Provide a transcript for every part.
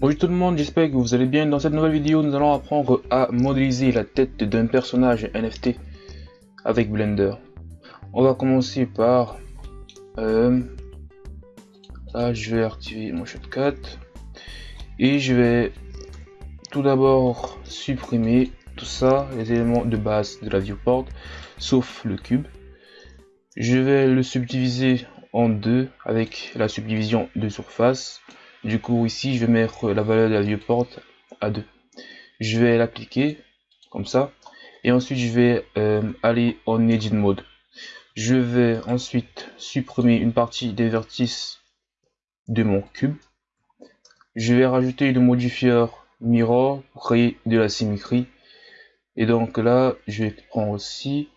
Bonjour tout le monde, j'espère que vous allez bien. Dans cette nouvelle vidéo, nous allons apprendre à modéliser la tête d'un personnage NFT avec Blender. On va commencer par... Euh, là, je vais activer mon shortcut. Et je vais tout d'abord supprimer tout ça, les éléments de base de la viewport, sauf le cube. Je vais le subdiviser en deux avec la subdivision de surface du coup, ici, je vais mettre la valeur de la viewport à 2. Je vais l'appliquer comme ça. Et ensuite, je vais euh, aller en Edit Mode. Je vais ensuite supprimer une partie des vertices de mon cube. Je vais rajouter le modifier Mirror pour créer de la symétrie. Et donc là, je vais prendre aussi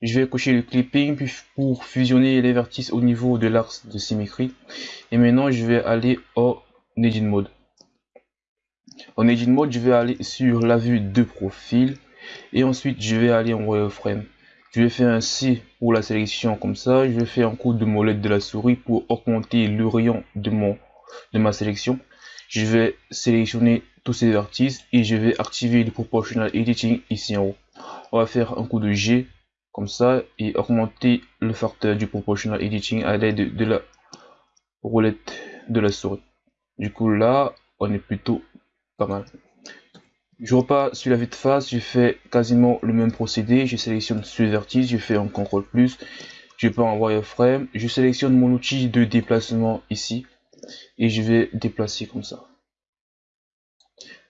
je vais cocher le clipping pour fusionner les vertices au niveau de l'axe de symétrie. Et maintenant, je vais aller au Edit Mode. En Edit Mode, je vais aller sur la vue de profil. Et ensuite, je vais aller en wireframe. Je vais faire un C pour la sélection comme ça. Je vais faire un coup de molette de la souris pour augmenter le rayon de, de ma sélection. Je vais sélectionner tous ces vertices et je vais activer le Proportional Editing ici en haut. On va faire un coup de G comme ça et augmenter le facteur du proportional editing à l'aide de la roulette de la souris. Du coup là, on est plutôt pas mal. Je repars sur la vue de face, je fais quasiment le même procédé, je sélectionne le vertice, je fais un CTRL plus, je pars en wireframe, je sélectionne mon outil de déplacement ici et je vais déplacer comme ça.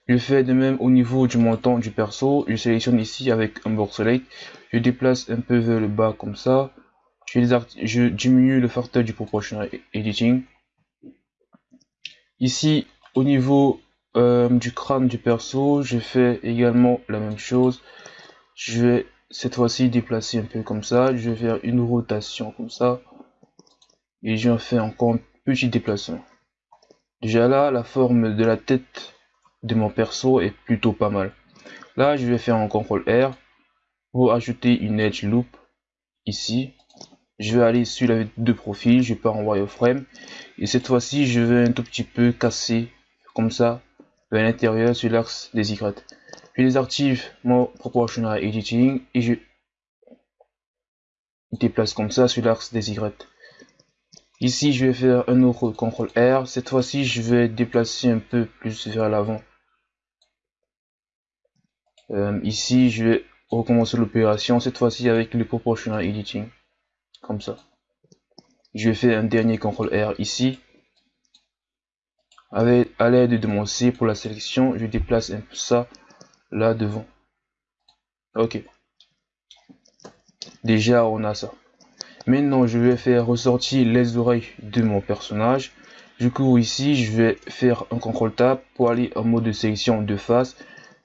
Je fais de même au niveau du montant du perso. Je sélectionne ici avec un box select. Je déplace un peu vers le bas comme ça. Je, diminue le facteur du proportional editing. Ici, au niveau euh, du crâne du perso, je fais également la même chose. Je vais cette fois-ci déplacer un peu comme ça. Je vais faire une rotation comme ça. Et je fais encore un petit déplacement. Déjà là, la forme de la tête de mon perso est plutôt pas mal. Là, je vais faire un CTRL R pour ajouter une edge loop ici. Je vais aller sur la de profil, je pars en wireframe et cette fois-ci, je vais un tout petit peu casser comme ça vers l'intérieur sur l'axe des Y. Je désactive mon proportional editing et je déplace comme ça sur l'axe des Y. Ici, je vais faire un autre CTRL R. Cette fois-ci, je vais déplacer un peu plus vers l'avant. Euh, ici, je vais recommencer l'opération, cette fois-ci avec le proportional editing. Comme ça. Je vais faire un dernier CTRL R ici. Avec, à l'aide de mon C pour la sélection, je déplace un peu ça là devant. Ok. Déjà, on a ça. Maintenant, je vais faire ressortir les oreilles de mon personnage. Du coup, ici, je vais faire un CTRL Tab pour aller en mode de sélection de face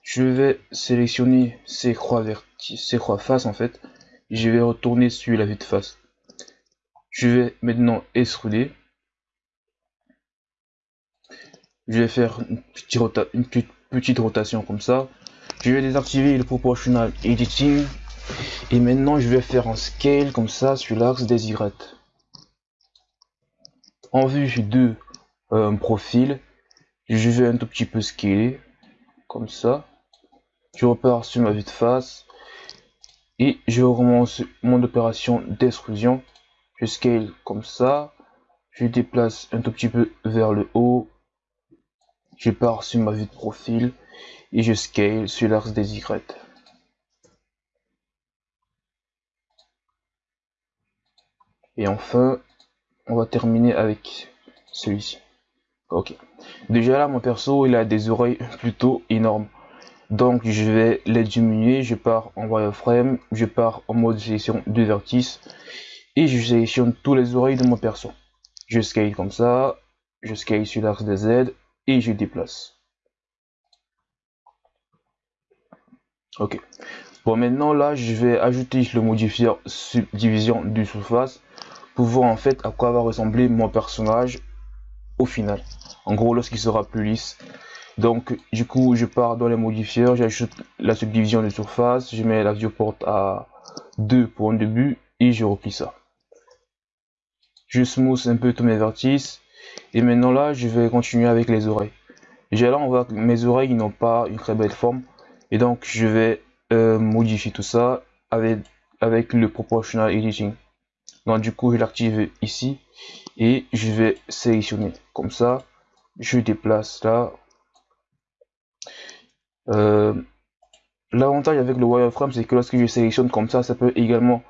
je vais sélectionner ces croix vertices, ces croix face en fait. Je vais retourner sur la vue de face. Je vais maintenant extruder. Je vais faire une petite, petite rotation comme ça. Je vais désactiver le proportional editing. Et maintenant, je vais faire un scale comme ça sur l'axe des Y. En vue de euh, profil, je vais un tout petit peu scaler comme ça je repars sur ma vue de face et je recommence mon opération d'extrusion je scale comme ça. Je déplace un tout petit peu vers le haut. Je pars sur ma vue de profil et je scale sur l'axe des Y. Et enfin on va terminer avec celui-ci. Ok. Déjà là mon perso il a des oreilles plutôt énormes donc je vais les diminuer. Je pars en wireframe. Je pars en mode sélection de vertices et je sélectionne tous les oreilles de mon perso. Je scale comme ça. Je scale sur l'axe des Z. Et je déplace. Ok. Bon maintenant là je vais ajouter le modifier subdivision du surface pour voir en fait à quoi va ressembler mon personnage au final. En gros lorsqu'il sera plus lisse donc, du coup, je pars dans les modifiers, j'ajoute la subdivision de surface, je mets la viewport à 2 pour un début et je replie ça. Je smooth un peu tous mes vertices et maintenant là, je vais continuer avec les oreilles. Déjà là, on voit que mes oreilles n'ont pas une très belle forme. Et donc, je vais euh, modifier tout ça avec le proportional editing. Donc, du coup, je l'active ici et je vais sélectionner. Comme ça, je déplace là. Euh, l'avantage avec le wireframe, c'est que lorsque je sélectionne comme ça, ça peut également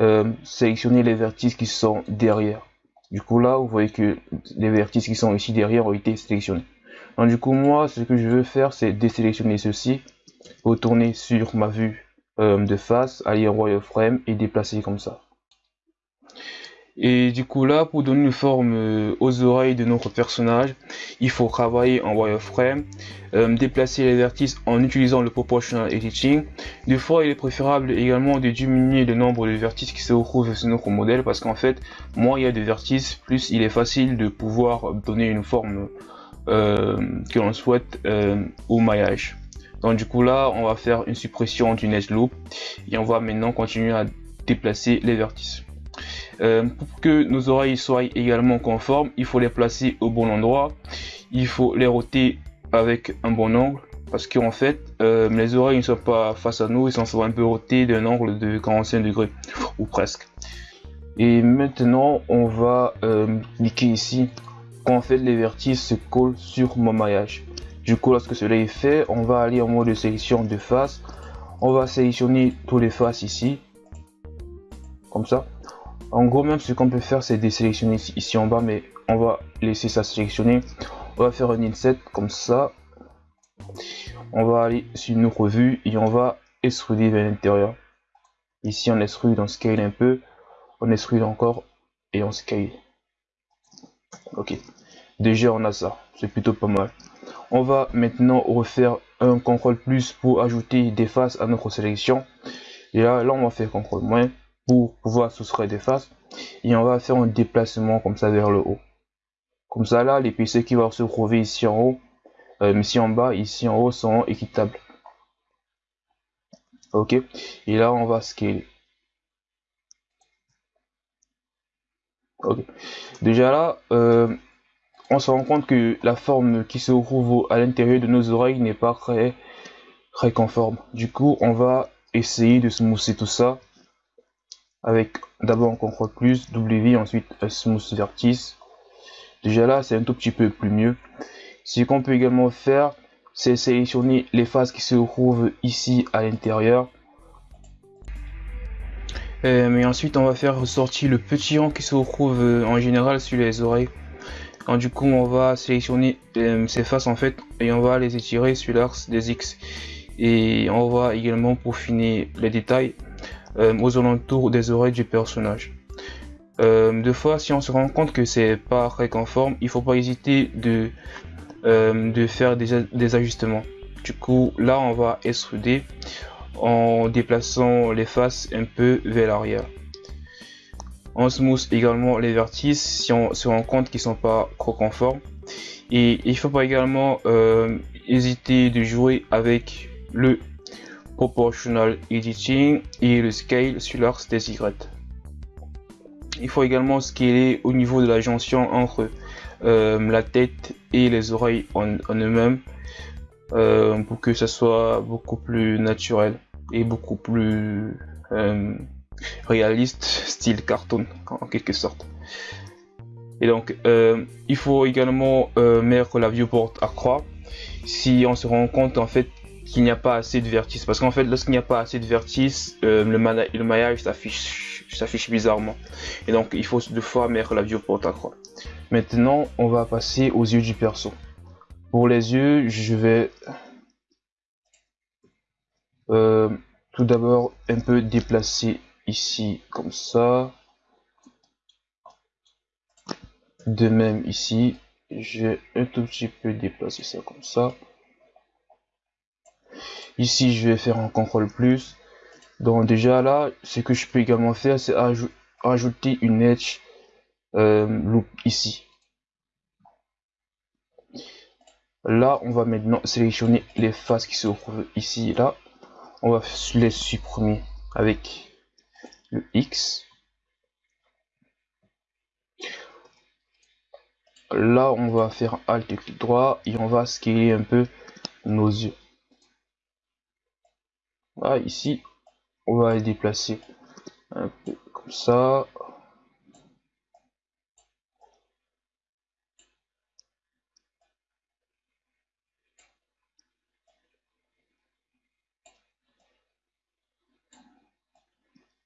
euh, sélectionner les vertices qui sont derrière. Du coup, là, vous voyez que les vertices qui sont ici derrière ont été sélectionnés. Donc, du coup, moi, ce que je veux faire, c'est désélectionner ceci, retourner sur ma vue euh, de face, aller en wireframe et déplacer comme ça. Et du coup là, pour donner une forme euh, aux oreilles de notre personnage, il faut travailler en wireframe, euh, déplacer les vertices en utilisant le proportional editing. Des fois, il est préférable également de diminuer le nombre de vertices qui se retrouvent sur notre modèle parce qu'en fait, moins il y a de vertices, plus il est facile de pouvoir donner une forme euh, que l'on souhaite au maillage. Donc du coup là, on va faire une suppression du edge loop et on va maintenant continuer à déplacer les vertices. Euh, pour que nos oreilles soient également conformes, il faut les placer au bon endroit. Il faut les roter avec un bon angle. Parce qu'en fait, euh, les oreilles ne sont pas face à nous, ils sont un peu rotés d'un angle de 45 degrés, ou presque. Et maintenant, on va euh, cliquer ici. Quand en fait les vertices se collent sur mon maillage. Du coup, lorsque cela est fait, on va aller en mode de sélection de face. On va sélectionner tous les faces ici. Comme ça. En gros, même ce qu'on peut faire, c'est désélectionner ici en bas, mais on va laisser ça sélectionner. On va faire un inset comme ça. On va aller sur une revue et on va extruder vers l'intérieur. Ici, on extrude, on scale un peu. On extrude encore et on scale. Ok. Déjà, on a ça. C'est plutôt pas mal. On va maintenant refaire un contrôle plus pour ajouter des faces à notre sélection. Et là, là on va faire contrôle moins pour pouvoir soustraire des faces et on va faire un déplacement comme ça vers le haut. Comme ça là les PC qui vont se trouver ici en haut euh, ici en bas ici en haut sont équitables. Ok? Et là on va scaler. Ok. Déjà là euh, on se rend compte que la forme qui se trouve à l'intérieur de nos oreilles n'est pas très très conforme. Du coup on va essayer de smoother tout ça avec d'abord un contrôle plus, W, ensuite smooth vertice. Déjà là, c'est un tout petit peu plus mieux. Ce qu'on peut également faire, c'est sélectionner les faces qui se trouvent ici à l'intérieur. Euh, mais ensuite, on va faire ressortir le petit rang qui se trouve euh, en général sur les oreilles. du coup, on va sélectionner euh, ces faces en fait et on va les étirer sur l'axe des X. Et on va également peaufiner les détails aux alentours des oreilles du personnage. Euh, deux fois, si on se rend compte que c'est pas très conforme, il faut pas hésiter de, euh, faire des, ajustements. Du coup, là, on va extruder en déplaçant les faces un peu vers l'arrière. On smooth également les vertices si on se rend compte qu'ils sont pas trop conformes. Et il faut pas également euh, hésiter de jouer avec le proportional editing et le scale sur l'axe des Y. Il faut également scaler au niveau de la jonction entre euh, la tête et les oreilles en, eux-mêmes euh, pour que ça soit beaucoup plus naturel et beaucoup plus euh, réaliste, style cartoon en quelque sorte. Et donc, il faut également mettre la viewport à croix si on se rend compte en fait qu'il n'y a pas assez de vertices. Parce qu'en fait, lorsqu'il n'y a pas assez de vertices, euh, le, le, maillage s'affiche bizarrement. Et donc, il faut deux fois mettre la viewport à croix. Maintenant, on va passer aux yeux du perso. Pour les yeux, je vais euh, tout d'abord un peu déplacer ici comme ça. De même ici, je vais un tout petit peu déplacer ça comme ça. Ici, je vais faire un contrôle plus. Donc déjà là, ce que je peux également faire, c'est ajouter une edge euh, loop ici. Là, on va maintenant sélectionner les faces qui se trouvent ici et là. On va les supprimer avec le X. là on va faire Alt clic droit et on va scaler un peu nos yeux. Là ici on va les déplacer un peu comme ça.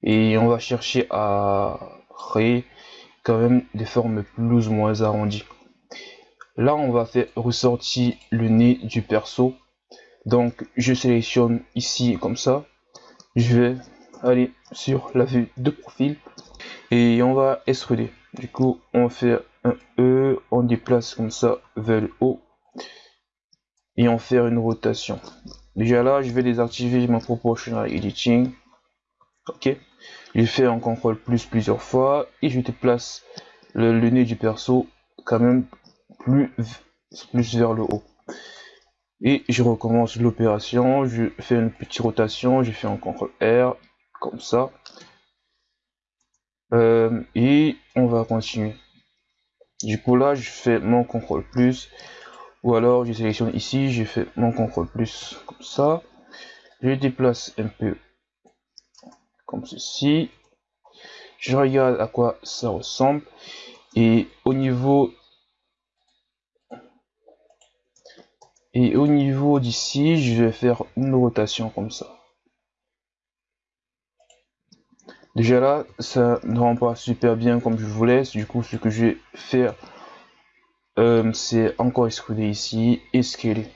Et on va chercher à créer quand même des formes plus ou moins arrondies. Là, on va faire ressortir le nez du perso. Donc, je sélectionne ici comme ça. Je vais aller sur la vue de profil et on va extruder. Du coup, on fait un E, on déplace comme ça vers le haut et on fait une rotation. Déjà là, je vais désactiver mon proportional editing. Ok, je fais un contrôle plus plusieurs fois et je déplace le, le nez du perso quand même plus vers le haut. Et je recommence l'opération, je fais une petite rotation, je fais un contrôle R, comme ça. Euh, et on va continuer. Du coup là, je fais mon contrôle plus, ou alors je sélectionne ici, je fais mon contrôle plus, comme ça. Je déplace un peu comme ceci. Je regarde à quoi ça ressemble. Et au niveau Et au niveau d'ici, je vais faire une rotation comme ça. Déjà là, ça ne rend pas super bien comme je voulais. Du coup, ce que je vais faire, euh, c'est encore extruder ici et scaler.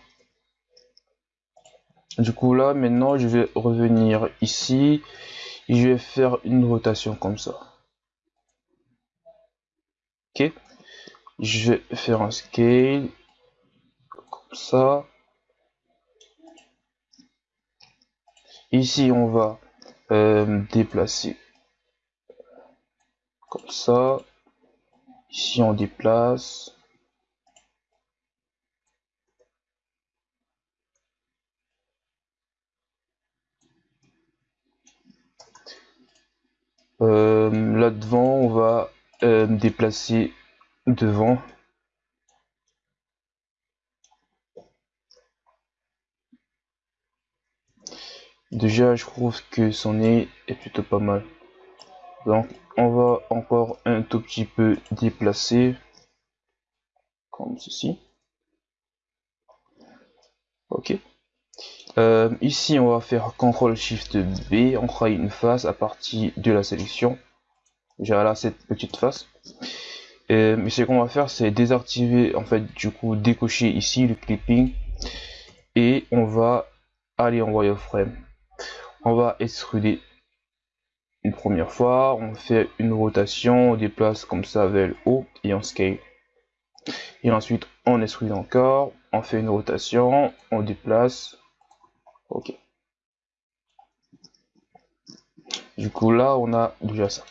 Du coup là, maintenant, je vais revenir ici et je vais faire une rotation comme ça. Ok? Je vais faire un scale ça. Ici, on va euh, déplacer comme ça. Ici, on déplace. Euh, là devant, on va euh, déplacer devant. Déjà, je trouve que son nez est plutôt pas mal. Donc, on va encore un tout petit peu déplacer. Comme ceci. Ok. Euh, ici, on va faire CTRL SHIFT B. On crée une face à partir de la sélection. J'ai là cette petite face. Euh, mais ce qu'on va faire, c'est désactiver, en fait, du coup, décocher ici le clipping. Et on va aller en wireframe on va extruder une première fois, on fait une rotation, on déplace comme ça vers le haut et on scale. Et ensuite on extrude encore, on fait une rotation, on déplace. Ok. Du coup là on a déjà ça.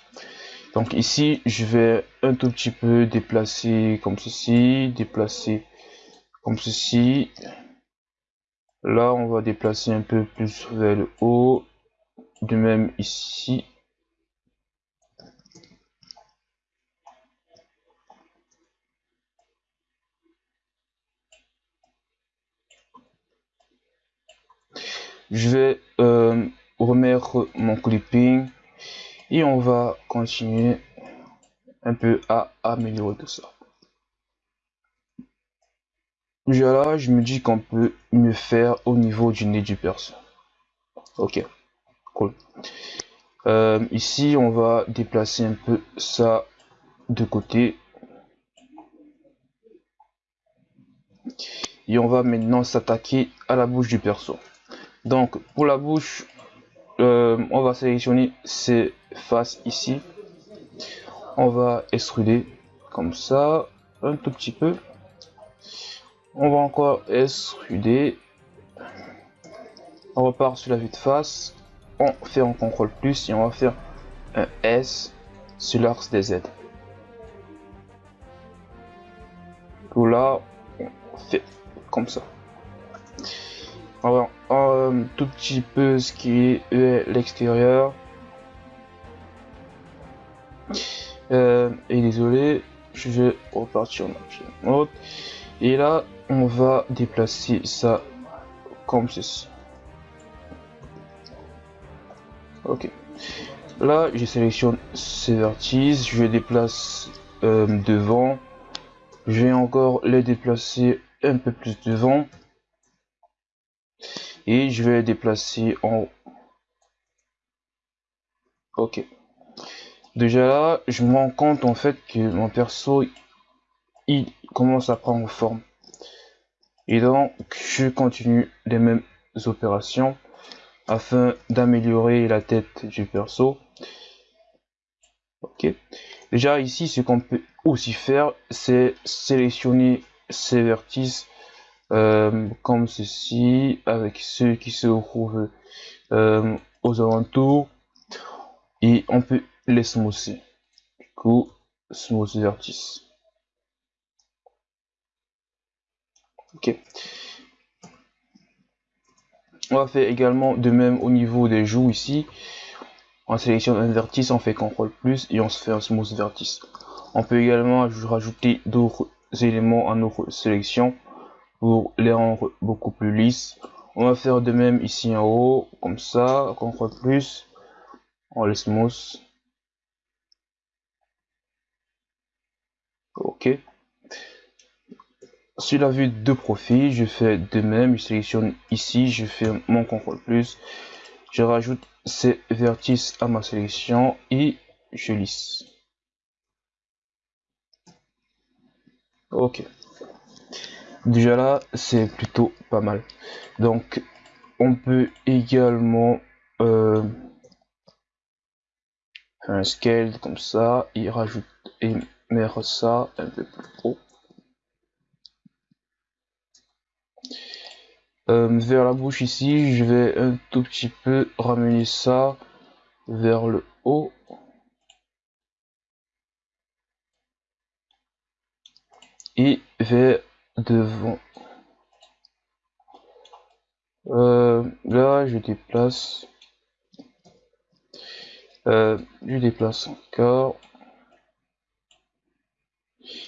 Donc ici je vais un tout petit peu déplacer comme ceci, déplacer comme ceci, Là, on va déplacer un peu plus vers le haut. De même ici. Je vais euh, remettre mon clipping et on va continuer un peu à améliorer tout ça là, je me dis qu'on peut mieux faire au niveau du nez du perso. Ok, cool. Euh, ici, on va déplacer un peu ça de côté. Et on va maintenant s'attaquer à la bouche du perso. Donc, pour la bouche, euh, on va sélectionner ces faces ici. On va extruder comme ça, un tout petit peu. On va encore extruder. On repart sur la vue de face. On fait un contrôle plus et on va faire un S sur l'axe des Z. Tout là, on fait comme ça. On va un tout petit peu ce qui est l'extérieur. Euh, et désolé, je vais repartir en object mode. Et là, on va déplacer ça comme ceci. Ok. Là, je sélectionne ces vertices, je déplace euh, devant. Je vais encore les déplacer un peu plus devant. Et je vais déplacer en Ok. Déjà là, je me rends compte en fait que mon perso, il commence à prendre forme. Et donc, je continue les mêmes opérations afin d'améliorer la tête du perso. Ok. Déjà ici, ce qu'on peut aussi faire, c'est sélectionner ces vertices euh, comme ceci, avec ceux qui se trouvent euh, aux alentours, et on peut les smoother. Du coup, smooth vertice. Ok. On va faire également de même au niveau des joues ici. On sélectionne un vertice, on fait CTRL plus et on se fait un smooth vertice. On peut également rajouter d'autres éléments à notre sélection pour les rendre beaucoup plus lisses. On va faire de même ici en haut, comme ça, CTRL plus, on les smooth. Ok. Sur la vue de profil, je fais de même, je sélectionne ici, je fais mon contrôle plus, je rajoute ces vertices à ma sélection et je lisse. Ok. Déjà là, c'est plutôt pas mal. Donc, on peut également euh, faire un scale comme ça et rajouter et mettre ça un peu plus haut. Vers la bouche ici, je vais un tout petit peu ramener ça vers le haut. Et vers devant. Euh, là, je déplace. Euh, je déplace encore.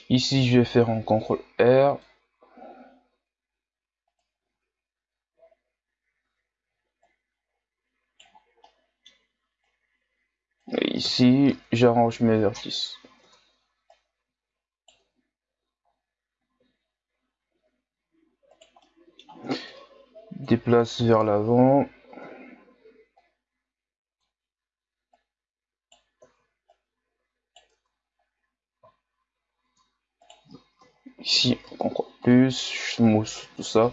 Ici, je vais faire un CTRL R. ici, j'arrange mes vertices. Déplace vers l'avant. Ici, encore plus, je mousse tout ça.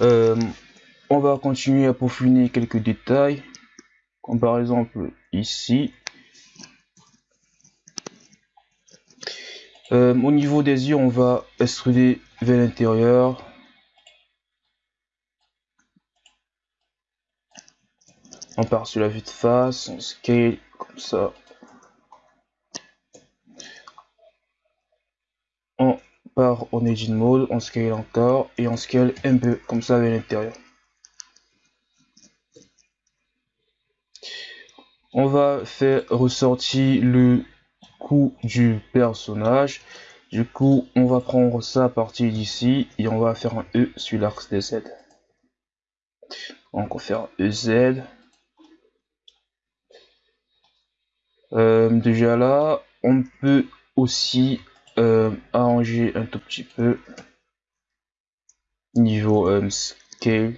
Euh, on va continuer à peaufiner quelques détails comme par exemple ici. Euh, au niveau des yeux, on va extruder vers l'intérieur. On part sur la vue de face, on scale comme ça. On part en edit mode, on scale encore et on scale un peu comme ça vers l'intérieur. On va faire ressortir le coup du personnage. Du coup, on va prendre ça à partir d'ici et on va faire un E sur l'axe des Z. Donc on va faire EZ. Euh, déjà là, on peut aussi euh, arranger un tout petit peu niveau euh, scale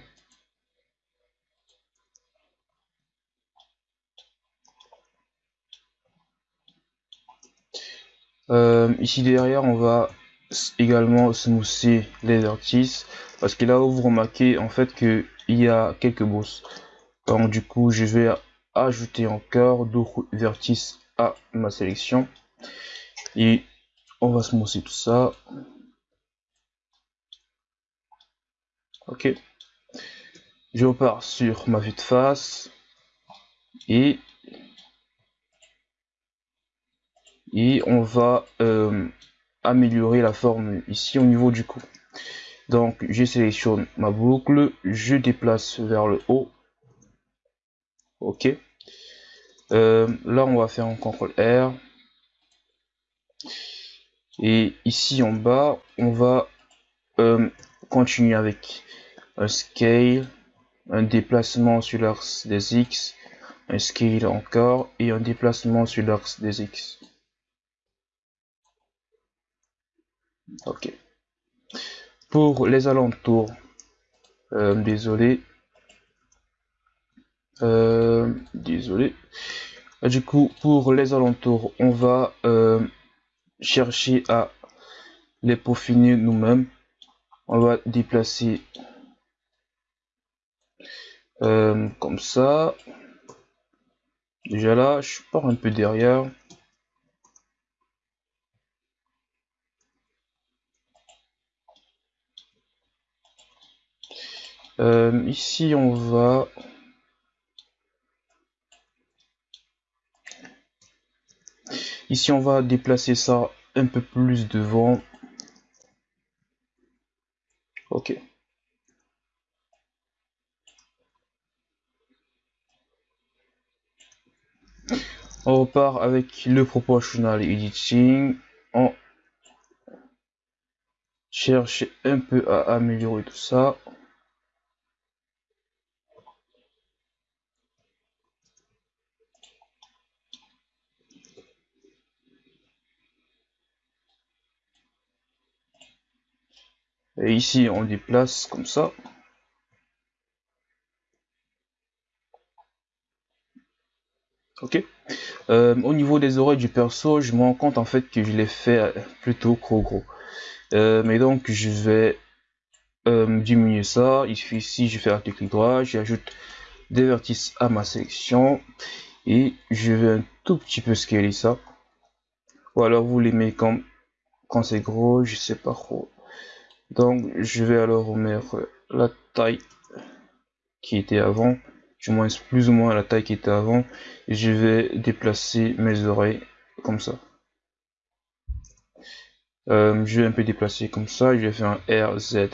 Euh, ici derrière, on va également smousser les vertices parce que là où vous remarquez en fait qu'il y a quelques bosses. Donc du coup, je vais ajouter encore d'autres vertices à ma sélection et on va smousser tout ça. Ok. Je repars sur ma vue de face et et on va euh, améliorer la forme ici au niveau du cou. Donc je sélectionne ma boucle, je déplace vers le haut. Ok. Euh, là, on va faire un CTRL R. Et ici en bas, on va euh, continuer avec un scale, un déplacement sur l'axe des X, un scale encore et un déplacement sur l'axe des X. Ok. Pour les alentours, euh, désolé, euh, désolé. Du coup, pour les alentours, on va chercher à les peaufiner nous-mêmes. On va déplacer euh, comme ça. Déjà là, je pars un peu derrière. Euh, ici, on va... Ici, on va déplacer ça un peu plus devant. Ok. On repart avec le proportional editing. On cherche un peu à améliorer tout ça. Ici, on déplace comme ça. Ok. Euh, au niveau des oreilles du perso, je me rends compte en fait que je l'ai fait plutôt gros gros. Euh, mais donc je vais euh, diminuer ça. Il suffit ici, je fais un clic droit, j'ajoute des vertices à ma sélection et je vais un tout petit peu scaler ça. Ou alors vous les mettez comme quand c'est gros, je sais pas trop. Donc je vais alors mettre la taille qui était avant du moins plus ou moins la taille qui était avant et je vais déplacer mes oreilles comme ça. Euh, je vais un peu déplacer comme ça je vais faire un RZ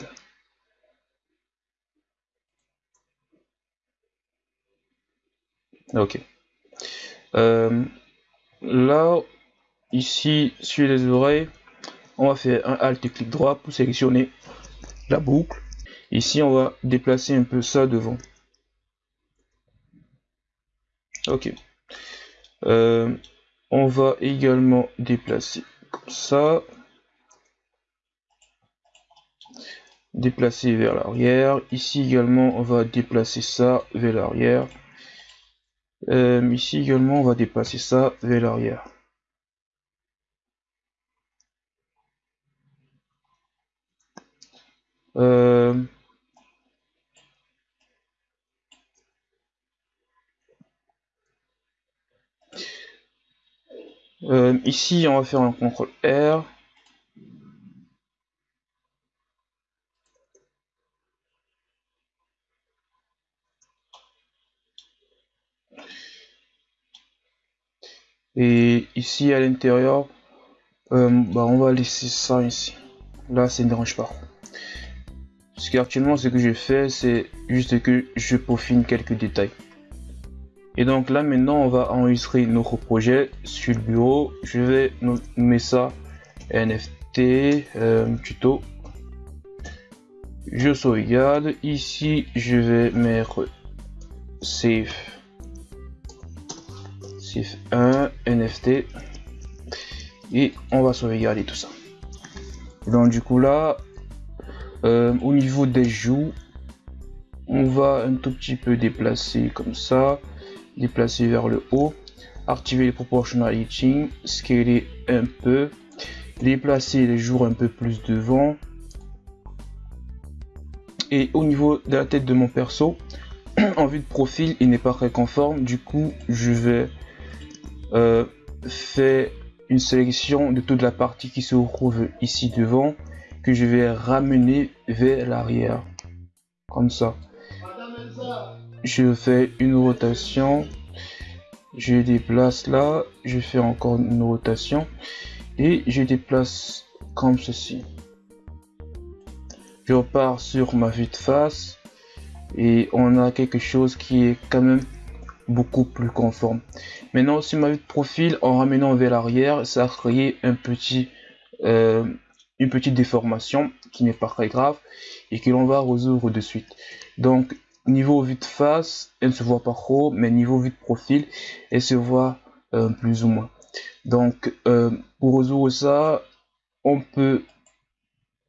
ok. Euh, là ici sur les oreilles on va faire un alt clic droit pour sélectionner la boucle ici on va déplacer un peu ça devant Ok. Euh, on va également déplacer comme ça. Déplacer vers l'arrière. Ici également, on va déplacer ça vers l'arrière. Euh, ici également, on va déplacer ça vers l'arrière. Euh, Euh, ici, on va faire un contrôle R. Et ici, à l'intérieur, euh, bah, on va laisser ça ici. Là, ça ne dérange pas. Parce qu'actuellement, ce que je fais, c'est juste que je peaufine quelques détails. Et donc là maintenant on va enregistrer notre projet sur le bureau. Je vais nommer ça NFT euh, tuto. Je sauvegarde. Ici je vais mettre save. Save 1 NFT. Et on va sauvegarder tout ça. Donc du coup là, euh, au niveau des joues, on va un tout petit peu déplacer comme ça déplacer vers le haut, activer les proportional hitching, scaler un peu, déplacer les jours un peu plus devant. Et au niveau de la tête de mon perso, en vue de profil, il n'est pas très conforme. Du coup, je vais euh, faire une sélection de toute la partie qui se trouve ici devant, je vais ramener vers l'arrière. Comme ça. Je fais une rotation. Je déplace là. Je fais encore une rotation. Et je déplace comme ceci. Je repars sur ma vue de face. Et on a quelque chose qui est quand même beaucoup plus conforme. Maintenant, sur ma vue de profil, en ramenant vers l'arrière, ça a créé un petit, euh, une petite déformation qui n'est pas très grave et que l'on va résoudre de suite. Donc, niveau vue de face, elle ne se voit pas trop, mais niveau vue de profil, elle se voit euh, plus ou moins. Donc, euh, pour résoudre ça, on peut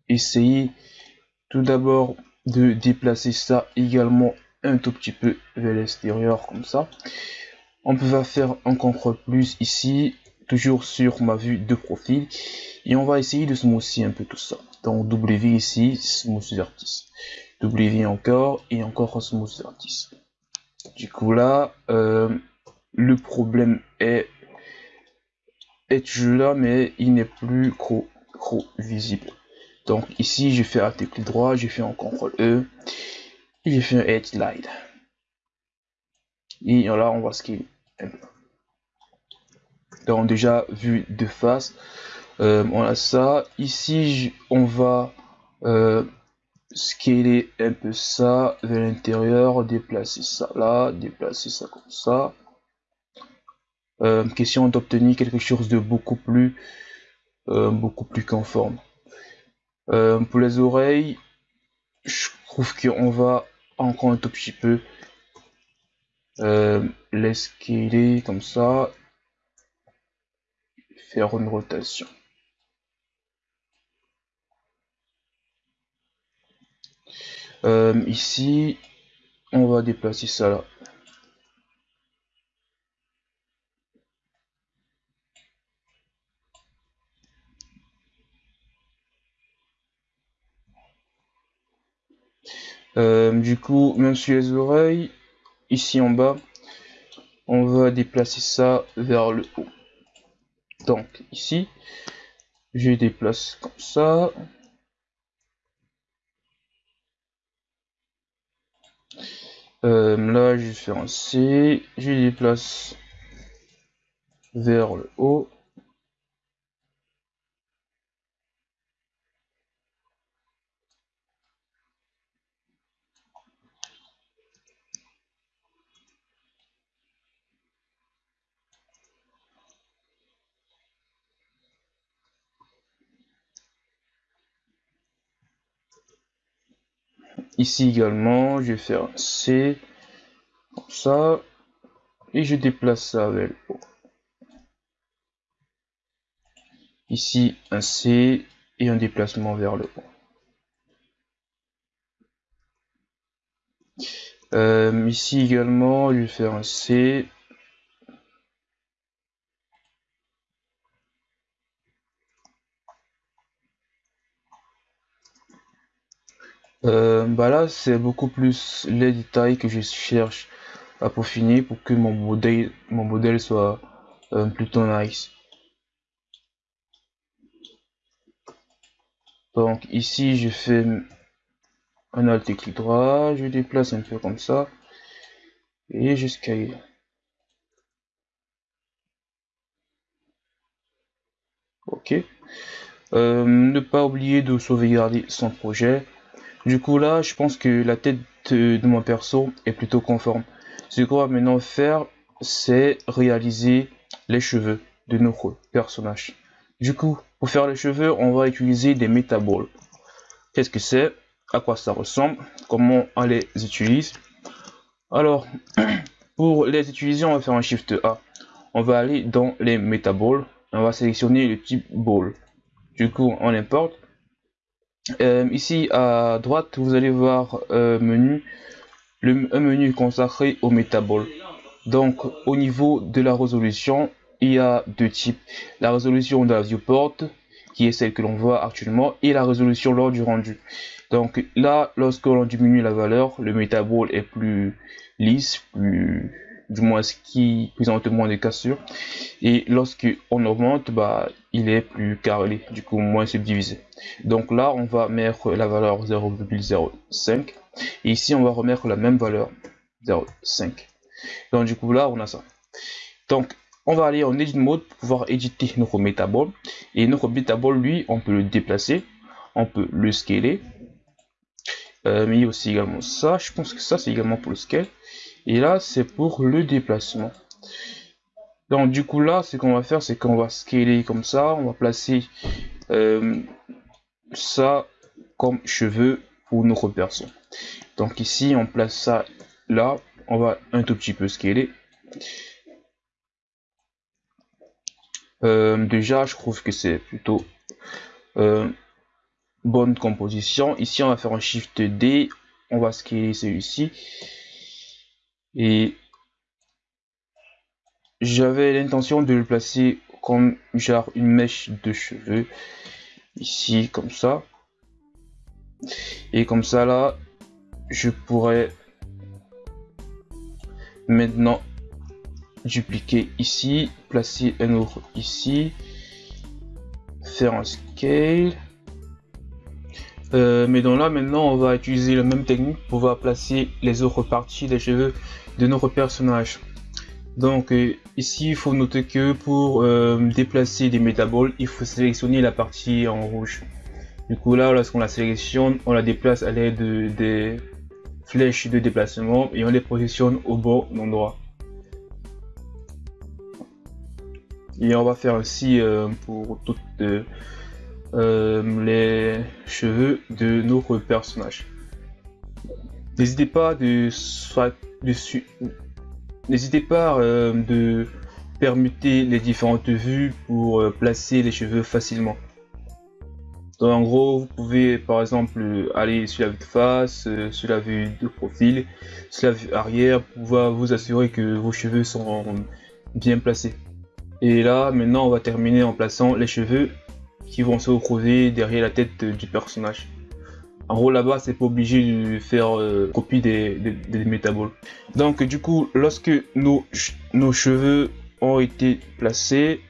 essayer tout d'abord de déplacer ça également un tout petit peu vers l'extérieur comme ça. On peut faire un contrôle plus ici, toujours sur ma vue de profil. Et on va essayer de smoother un peu tout ça. Donc W ici, smooth vertice. W encore et encore smooth vertice. Du coup là, euh, le problème est, est toujours là, mais il n'est plus trop, trop visible. Donc ici, je fais un clic droit, j'ai fait un CTRL E, et j'ai fait un Slide. Et là, on va scaler Déjà, vu de face, euh, on a ça. Ici, on va euh, scaler un peu ça vers l'intérieur, déplacer ça là, déplacer ça comme ça. Euh, question d'obtenir quelque chose de beaucoup plus, beaucoup plus conforme. Pour les oreilles, je trouve qu'on va encore un tout petit peu euh, l'escaler comme ça, faire une rotation. Euh, ici, on va déplacer ça là. Euh, du coup, même sur les oreilles, ici en bas, on va déplacer ça vers le haut. Donc ici, je déplace comme ça. Euh, là, je faire un C, je déplace vers le haut. Ici également, je vais faire un C, comme ça, et je déplace ça le haut. Ici, un C et un déplacement vers le haut. Euh, ici également, je vais faire un C Euh, bah là, c'est beaucoup plus les détails que je cherche à peaufiner pour que mon modèle, mon modèle soit euh, plutôt nice. Donc ici, je fais un alt clic droit, je déplace un peu comme ça et je scale. Ok. Euh, ne pas oublier de sauvegarder son projet. Du coup là, je pense que la tête de, mon perso est plutôt conforme. Ce qu'on va maintenant faire, c'est réaliser les cheveux de notre personnage. Du coup, pour faire les cheveux, on va utiliser des métaboles. Qu'est-ce que c'est? À quoi ça ressemble? Comment on les utilise? Alors, pour les utiliser, on va faire un Shift A. On va aller dans les métaboles. On va sélectionner le type ball. Du coup, on importe. Euh, ici à droite, vous allez voir euh, menu, le, un menu consacré au métabol. Donc au niveau de la résolution, il y a deux types. La résolution de la viewport, qui est celle que l'on voit actuellement, et la résolution lors du rendu. Donc là, lorsque l'on diminue la valeur, le métabol est plus lisse, plus du moins ce qui présente moins de cassures. Et lorsque on augmente, bah, il est plus carré, du coup moins subdivisé. Donc là, on va mettre la valeur 0,05 et ici on va remettre la même valeur 0,5. Donc du coup là, on a ça. Donc on va aller en edit mode pour pouvoir éditer notre métabole et notre métabole lui, on peut le déplacer, on peut le scaler. Euh, mais il y a aussi également ça, je pense que ça c'est également pour le scale Et là, c'est pour le déplacement. Donc du coup là, ce qu'on va faire, c'est qu'on va scaler comme ça. On va placer euh, ça comme cheveux pour nos perso. Donc ici, on place ça là. On va un tout petit peu scaler. Euh, déjà, je trouve que c'est plutôt euh, bonne composition. Ici, on va faire un Shift D. On va scaler celui-ci. Et j'avais l'intention de le placer comme genre une mèche de cheveux. Ici, comme ça. Et comme ça, là, je pourrais maintenant dupliquer ici, placer un autre ici, faire un scale. Euh, mais donc là maintenant on va utiliser la même technique pour placer les autres parties des cheveux de notre personnage. Donc euh, ici il faut noter que pour euh, déplacer des métaboles il faut sélectionner la partie en rouge. Du coup là lorsqu'on la sélectionne on la déplace à l'aide des flèches de déplacement et on les positionne au bon endroit. Et on va faire aussi pour toutes les cheveux de notre personnage. N'hésitez pas de dessus. N'hésitez pas euh, de permuter les différentes vues pour placer les cheveux facilement. Donc en gros, vous pouvez par exemple aller sur la vue de face, sur la vue de profil, sur la vue arrière, pour pouvoir vous assurer que vos cheveux sont bien placés. Et là, maintenant, on va terminer en plaçant les cheveux qui vont se retrouver derrière la tête du personnage. En gros, là-bas, c'est pas obligé de faire euh, copie des, métaboles. Donc, du coup, lorsque nos cheveux ont été placés,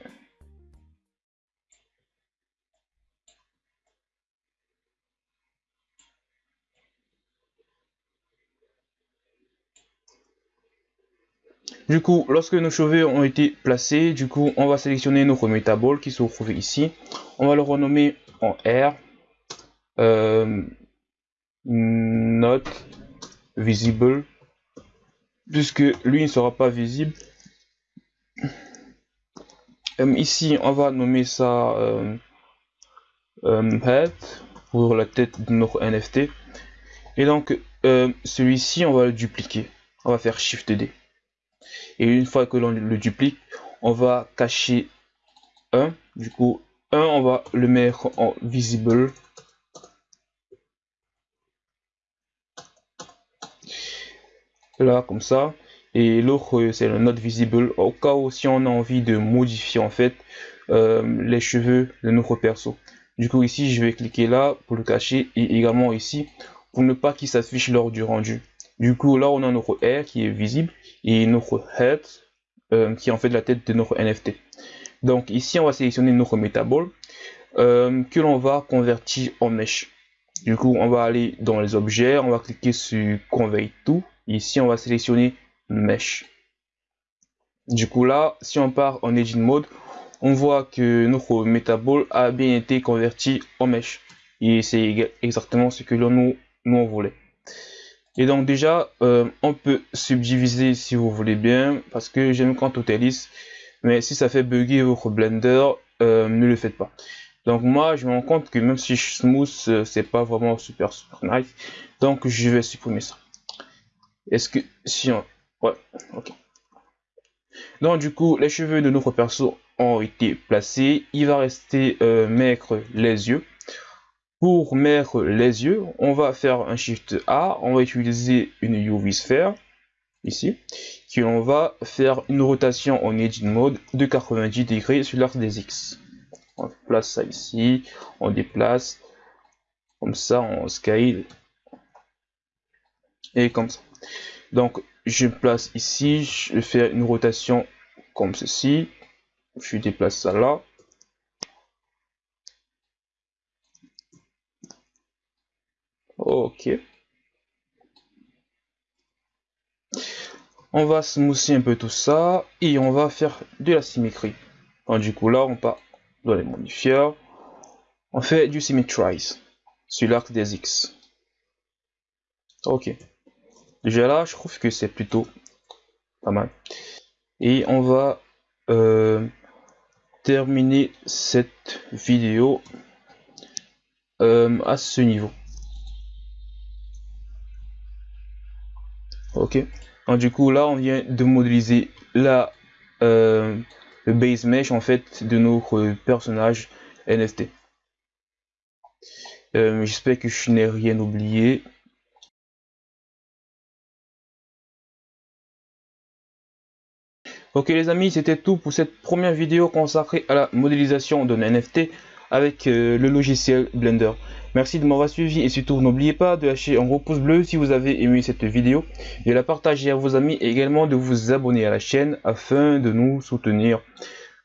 Du coup, lorsque nos cheveux ont été placés, du coup, on va sélectionner notre métabole qui se trouve ici. On va le renommer en R. Euh, not visible. Puisque lui ne sera pas visible. Euh, ici, on va nommer ça euh, head pour la tête de notre NFT. Et donc, celui-ci, on va le dupliquer. On va faire Shift D et une fois que l'on le duplique on va cacher 1 du coup 1 on va le mettre en visible. Là comme ça. Et l'autre c'est le not visible. Au cas où si on a envie de modifier en fait euh, les cheveux de notre perso. Du coup ici je vais cliquer là pour le cacher. Et également ici pour ne pas qu'il s'affiche lors du rendu. Du coup là on a notre R qui est visible et notre head euh, qui est en fait la tête de notre NFT. Donc ici on va sélectionner notre métabole euh, que l'on va convertir en mesh. Du coup on va aller dans les objets, on va cliquer sur Convert to. Ici on va sélectionner mesh. Du coup là, si on part en Engine Mode, on voit que notre métabole a bien été converti en mesh. Et c'est exactement ce que nous, nous on voulait. Et donc déjà, euh, on peut subdiviser si vous voulez bien, parce que j'aime quand tout est lisse. Mais si ça fait bugger votre Blender, euh, ne le faites pas. Donc moi, je me rends compte que même si je smooth, euh, c'est pas vraiment super super nice. Donc je vais supprimer ça. Est-ce que si on... Ouais, ok. Donc du coup, les cheveux de notre perso ont été placés. Il va rester mettre les yeux. Pour mettre les yeux, on va faire un Shift A, on va utiliser une UV Sphere, ici, qui on va faire une rotation en Edge Mode de 90 degrés sur l'axe des X. On place ça ici, on déplace, comme ça, on scale, et comme ça. Donc, je place ici, je fais une rotation comme ceci, je déplace ça là, Ok. On va smoother un peu tout ça et on va faire de la symétrie. du coup là on part dans les modifiers. On fait du symmetrize sur l'arc des X. Ok. Déjà là je trouve que c'est plutôt pas mal. Et on va euh, terminer cette vidéo euh, à ce niveau. Ok. Donc, du coup, là, on vient de modéliser la, euh, le base mesh en fait de notre personnage NFT. J'espère que je n'ai rien oublié. Ok les amis, c'était tout pour cette première vidéo consacrée à la modélisation d'un NFT avec euh, le logiciel Blender. Merci de m'avoir suivi et surtout n'oubliez pas de lâcher un gros pouce bleu si vous avez aimé cette vidéo, de la partager à vos amis et également de vous abonner à la chaîne afin de nous soutenir.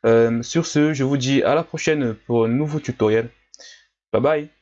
Euh, sur ce, je vous dis à la prochaine pour un nouveau tutoriel. Bye bye